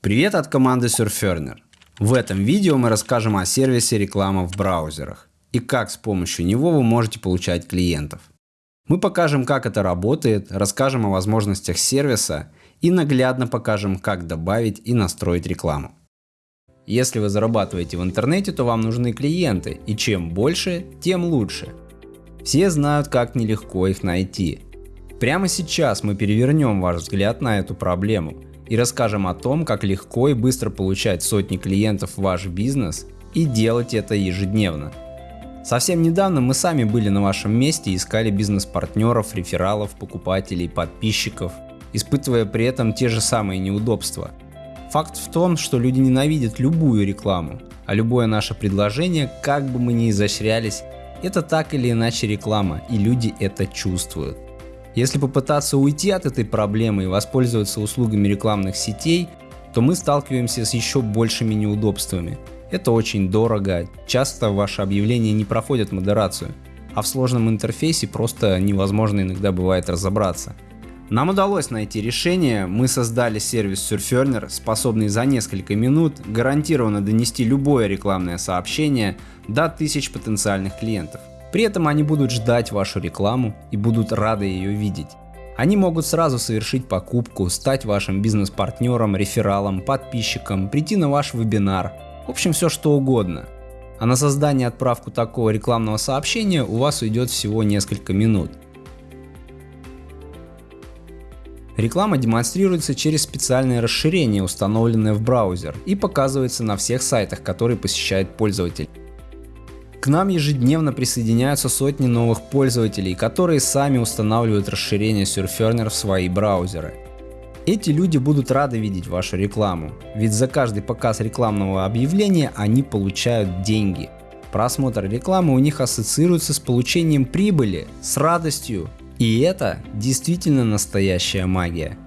Привет от команды Surferner. В этом видео мы расскажем о сервисе реклама в браузерах и как с помощью него вы можете получать клиентов. Мы покажем, как это работает, расскажем о возможностях сервиса и наглядно покажем, как добавить и настроить рекламу. Если вы зарабатываете в интернете, то вам нужны клиенты, и чем больше, тем лучше. Все знают, как нелегко их найти. Прямо сейчас мы перевернем ваш взгляд на эту проблему – и расскажем о том, как легко и быстро получать сотни клиентов в ваш бизнес и делать это ежедневно. Совсем недавно мы сами были на вашем месте и искали бизнес-партнеров, рефералов, покупателей, подписчиков, испытывая при этом те же самые неудобства. Факт в том, что люди ненавидят любую рекламу, а любое наше предложение, как бы мы ни изощрялись, это так или иначе реклама, и люди это чувствуют. Если попытаться уйти от этой проблемы и воспользоваться услугами рекламных сетей, то мы сталкиваемся с еще большими неудобствами. Это очень дорого, часто ваши объявления не проходят модерацию, а в сложном интерфейсе просто невозможно иногда бывает разобраться. Нам удалось найти решение, мы создали сервис Surferner, способный за несколько минут гарантированно донести любое рекламное сообщение до тысяч потенциальных клиентов. При этом они будут ждать вашу рекламу и будут рады ее видеть. Они могут сразу совершить покупку, стать вашим бизнес-партнером, рефералом, подписчиком, прийти на ваш вебинар, в общем все что угодно. А на создание и отправку такого рекламного сообщения у вас уйдет всего несколько минут. Реклама демонстрируется через специальное расширение, установленное в браузер, и показывается на всех сайтах, которые посещает пользователь. К нам ежедневно присоединяются сотни новых пользователей, которые сами устанавливают расширение Surferner в свои браузеры. Эти люди будут рады видеть вашу рекламу, ведь за каждый показ рекламного объявления они получают деньги. Просмотр рекламы у них ассоциируется с получением прибыли, с радостью, и это действительно настоящая магия.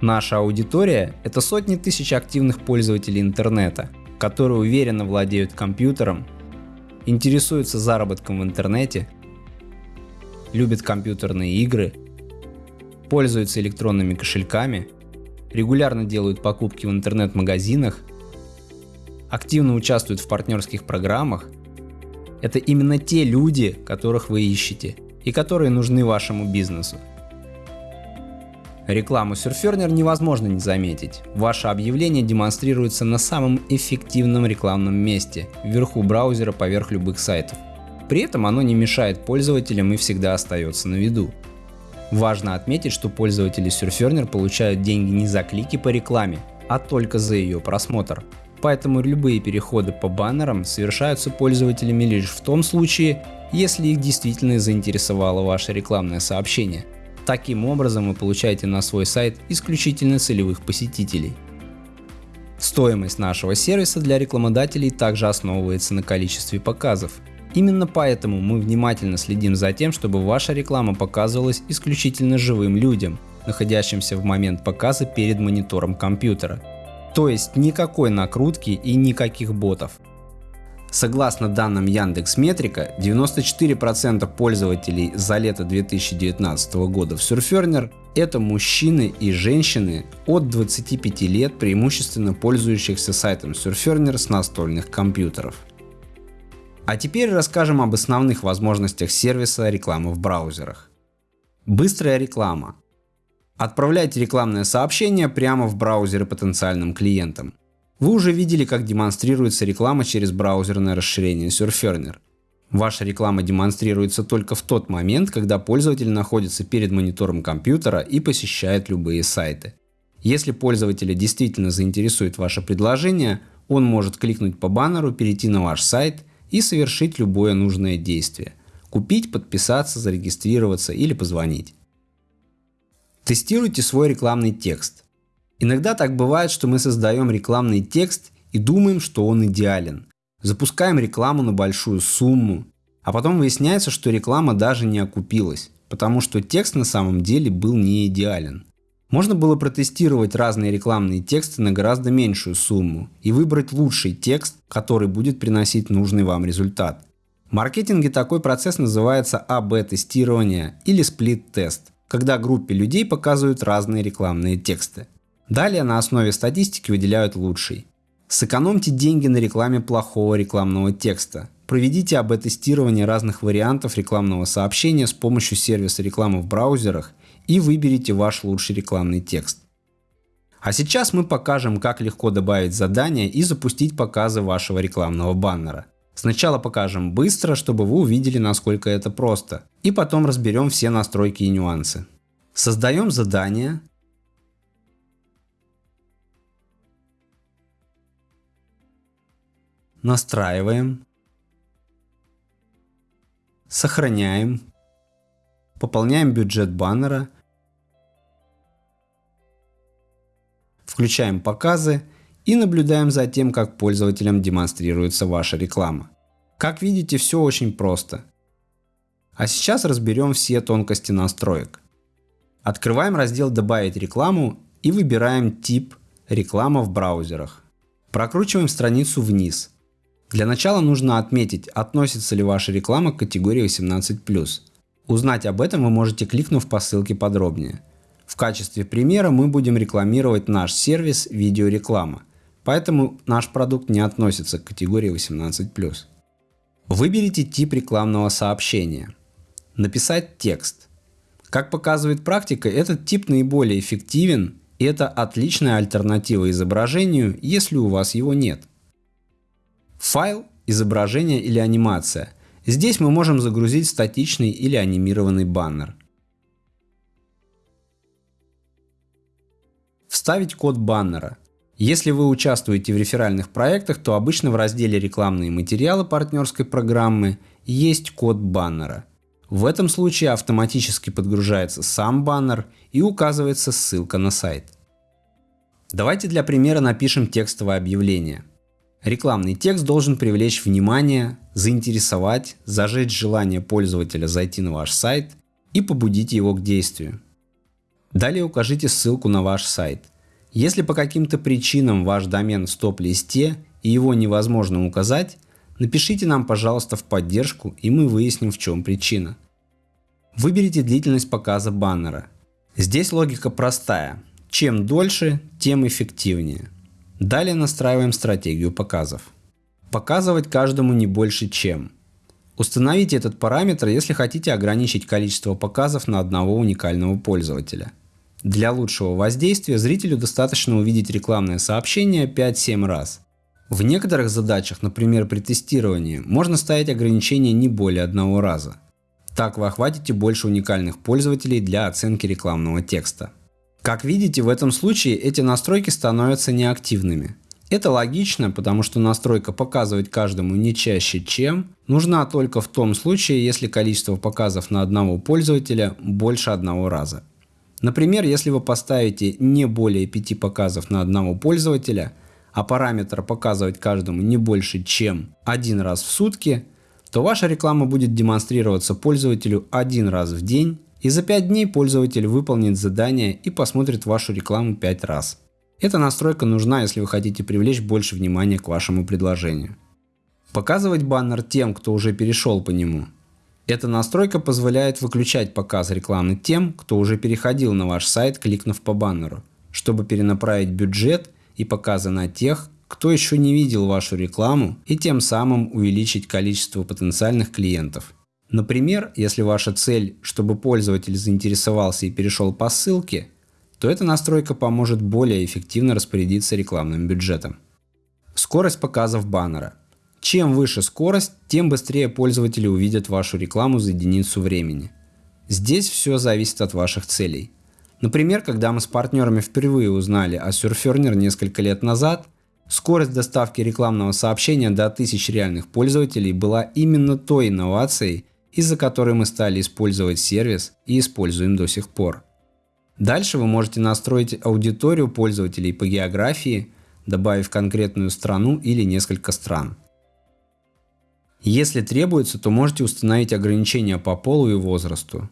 Наша аудитория – это сотни тысяч активных пользователей интернета, которые уверенно владеют компьютером интересуются заработком в интернете, любят компьютерные игры, пользуются электронными кошельками, регулярно делают покупки в интернет-магазинах, активно участвуют в партнерских программах. Это именно те люди, которых вы ищете и которые нужны вашему бизнесу. Рекламу Surferner невозможно не заметить. Ваше объявление демонстрируется на самом эффективном рекламном месте, вверху браузера поверх любых сайтов. При этом оно не мешает пользователям и всегда остается на виду. Важно отметить, что пользователи Surferner получают деньги не за клики по рекламе, а только за ее просмотр. Поэтому любые переходы по баннерам совершаются пользователями лишь в том случае, если их действительно заинтересовало ваше рекламное сообщение. Таким образом вы получаете на свой сайт исключительно целевых посетителей. Стоимость нашего сервиса для рекламодателей также основывается на количестве показов. Именно поэтому мы внимательно следим за тем, чтобы ваша реклама показывалась исключительно живым людям, находящимся в момент показа перед монитором компьютера. То есть никакой накрутки и никаких ботов. Согласно данным Яндекс Метрика, 94% пользователей за лето 2019 года в Surferner это мужчины и женщины от 25 лет, преимущественно пользующихся сайтом Surferner с настольных компьютеров. А теперь расскажем об основных возможностях сервиса рекламы в браузерах. Быстрая реклама. Отправляйте рекламное сообщение прямо в браузеры потенциальным клиентам. Вы уже видели, как демонстрируется реклама через браузерное расширение Surferner. Ваша реклама демонстрируется только в тот момент, когда пользователь находится перед монитором компьютера и посещает любые сайты. Если пользователя действительно заинтересует ваше предложение, он может кликнуть по баннеру, перейти на ваш сайт и совершить любое нужное действие. Купить, подписаться, зарегистрироваться или позвонить. Тестируйте свой рекламный текст. Иногда так бывает, что мы создаем рекламный текст и думаем, что он идеален. Запускаем рекламу на большую сумму, а потом выясняется, что реклама даже не окупилась, потому что текст на самом деле был не идеален. Можно было протестировать разные рекламные тексты на гораздо меньшую сумму и выбрать лучший текст, который будет приносить нужный вам результат. В маркетинге такой процесс называется АБ-тестирование или сплит-тест, когда группе людей показывают разные рекламные тексты. Далее на основе статистики выделяют лучший. Сэкономьте деньги на рекламе плохого рекламного текста. Проведите АБ-тестирование разных вариантов рекламного сообщения с помощью сервиса рекламы в браузерах и выберите ваш лучший рекламный текст. А сейчас мы покажем, как легко добавить задание и запустить показы вашего рекламного баннера. Сначала покажем быстро, чтобы вы увидели, насколько это просто. И потом разберем все настройки и нюансы. Создаем задание. Настраиваем. Сохраняем. Пополняем бюджет баннера. Включаем показы и наблюдаем за тем, как пользователям демонстрируется ваша реклама. Как видите, все очень просто. А сейчас разберем все тонкости настроек. Открываем раздел «Добавить рекламу» и выбираем тип «Реклама в браузерах». Прокручиваем страницу вниз. Для начала нужно отметить, относится ли ваша реклама к категории 18+. Узнать об этом вы можете кликнув по ссылке подробнее. В качестве примера мы будем рекламировать наш сервис видеореклама – Поэтому наш продукт не относится к категории 18+. Выберите тип рекламного сообщения. Написать текст. Как показывает практика, этот тип наиболее эффективен и это отличная альтернатива изображению, если у вас его нет. Файл, изображение или анимация. Здесь мы можем загрузить статичный или анимированный баннер. Вставить код баннера. Если вы участвуете в реферальных проектах, то обычно в разделе «Рекламные материалы» партнерской программы есть код баннера. В этом случае автоматически подгружается сам баннер и указывается ссылка на сайт. Давайте для примера напишем текстовое объявление. Рекламный текст должен привлечь внимание, заинтересовать, зажечь желание пользователя зайти на ваш сайт и побудить его к действию. Далее укажите ссылку на ваш сайт. Если по каким-то причинам ваш домен в стоп-листе и его невозможно указать, напишите нам, пожалуйста, в поддержку и мы выясним, в чем причина. Выберите длительность показа баннера. Здесь логика простая. Чем дольше, тем эффективнее. Далее настраиваем стратегию показов. Показывать каждому не больше чем. Установите этот параметр, если хотите ограничить количество показов на одного уникального пользователя. Для лучшего воздействия зрителю достаточно увидеть рекламное сообщение 5-7 раз. В некоторых задачах, например при тестировании, можно ставить ограничение не более одного раза. Так вы охватите больше уникальных пользователей для оценки рекламного текста. Как видите, в этом случае эти настройки становятся неактивными. Это логично, потому что настройка показывать каждому не чаще чем нужна только в том случае, если количество показов на одного пользователя больше одного раза. Например, если вы поставите не более 5 показов на одного пользователя, а параметр показывать каждому не больше, чем один раз в сутки, то ваша реклама будет демонстрироваться пользователю один раз в день, и за 5 дней пользователь выполнит задание и посмотрит вашу рекламу 5 раз. Эта настройка нужна, если вы хотите привлечь больше внимания к вашему предложению. Показывать баннер тем, кто уже перешел по нему, эта настройка позволяет выключать показ рекламы тем, кто уже переходил на ваш сайт, кликнув по баннеру, чтобы перенаправить бюджет и показы на тех, кто еще не видел вашу рекламу и тем самым увеличить количество потенциальных клиентов. Например, если ваша цель, чтобы пользователь заинтересовался и перешел по ссылке, то эта настройка поможет более эффективно распорядиться рекламным бюджетом. Скорость показов баннера – чем выше скорость, тем быстрее пользователи увидят вашу рекламу за единицу времени. Здесь все зависит от ваших целей. Например, когда мы с партнерами впервые узнали о Surferner несколько лет назад, скорость доставки рекламного сообщения до 1000 реальных пользователей была именно той инновацией, из-за которой мы стали использовать сервис и используем до сих пор. Дальше вы можете настроить аудиторию пользователей по географии, добавив конкретную страну или несколько стран. Если требуется, то можете установить ограничения по полу и возрасту.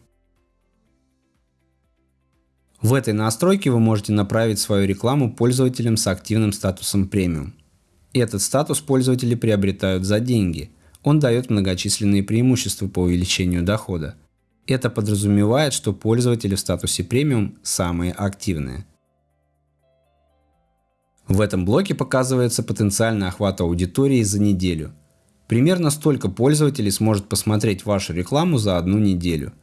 В этой настройке вы можете направить свою рекламу пользователям с активным статусом премиум. Этот статус пользователи приобретают за деньги. Он дает многочисленные преимущества по увеличению дохода. Это подразумевает, что пользователи в статусе премиум самые активные. В этом блоке показывается потенциальный охват аудитории за неделю. Примерно столько пользователей сможет посмотреть вашу рекламу за одну неделю.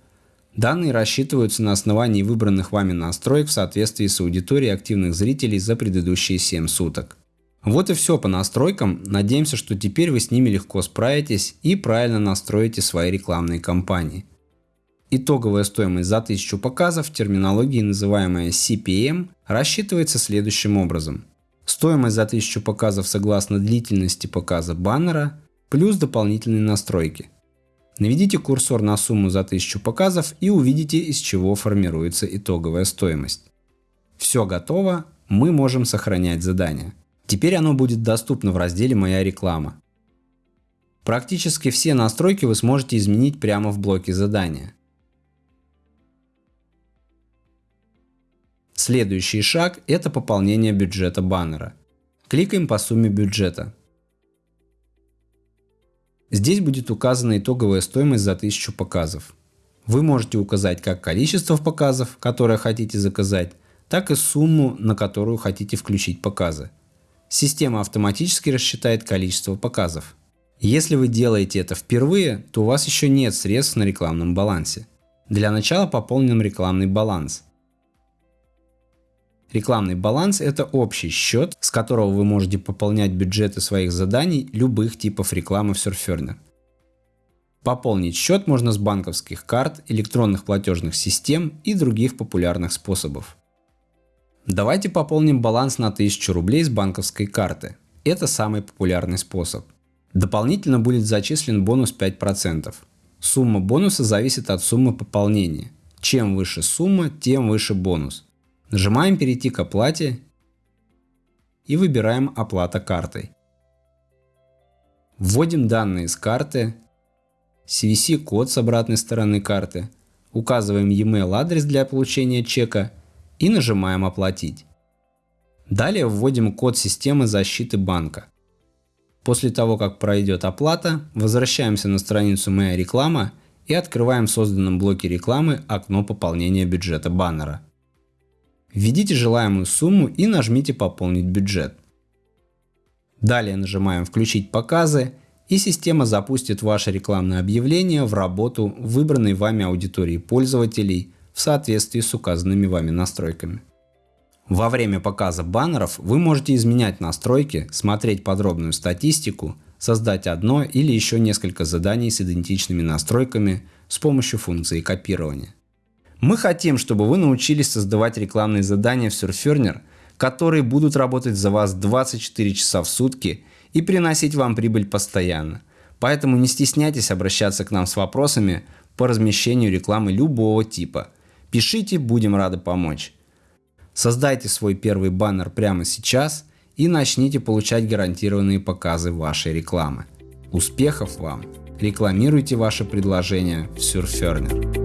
Данные рассчитываются на основании выбранных вами настроек в соответствии с аудиторией активных зрителей за предыдущие 7 суток. Вот и все по настройкам. Надеемся, что теперь вы с ними легко справитесь и правильно настроите свои рекламные кампании. Итоговая стоимость за 1000 показов в терминологии, называемая CPM, рассчитывается следующим образом. Стоимость за 1000 показов согласно длительности показа баннера плюс дополнительные настройки. Наведите курсор на сумму за 1000 показов и увидите из чего формируется итоговая стоимость. Все готово, мы можем сохранять задание. Теперь оно будет доступно в разделе «Моя реклама». Практически все настройки вы сможете изменить прямо в блоке задания. Следующий шаг – это пополнение бюджета баннера. Кликаем по сумме бюджета. Здесь будет указана итоговая стоимость за 1000 показов. Вы можете указать как количество показов, которые хотите заказать, так и сумму, на которую хотите включить показы. Система автоматически рассчитает количество показов. Если вы делаете это впервые, то у вас еще нет средств на рекламном балансе. Для начала пополним рекламный баланс – Рекламный баланс – это общий счет, с которого вы можете пополнять бюджеты своих заданий любых типов рекламы в Surferner. Пополнить счет можно с банковских карт, электронных платежных систем и других популярных способов. Давайте пополним баланс на 1000 рублей с банковской карты. Это самый популярный способ. Дополнительно будет зачислен бонус 5%. Сумма бонуса зависит от суммы пополнения. Чем выше сумма, тем выше бонус. Нажимаем «Перейти к оплате» и выбираем «Оплата картой». Вводим данные с карты, CVC-код с обратной стороны карты, указываем e-mail адрес для получения чека и нажимаем «Оплатить». Далее вводим код системы защиты банка. После того, как пройдет оплата, возвращаемся на страницу «Моя реклама» и открываем в созданном блоке рекламы окно пополнения бюджета баннера. Введите желаемую сумму и нажмите «Пополнить бюджет». Далее нажимаем «Включить показы» и система запустит ваше рекламное объявление в работу выбранной вами аудитории пользователей в соответствии с указанными вами настройками. Во время показа баннеров вы можете изменять настройки, смотреть подробную статистику, создать одно или еще несколько заданий с идентичными настройками с помощью функции копирования. Мы хотим, чтобы вы научились создавать рекламные задания в Surferner, которые будут работать за вас 24 часа в сутки и приносить вам прибыль постоянно. Поэтому не стесняйтесь обращаться к нам с вопросами по размещению рекламы любого типа. Пишите, будем рады помочь. Создайте свой первый баннер прямо сейчас и начните получать гарантированные показы вашей рекламы. Успехов вам! Рекламируйте ваше предложение в Surferner.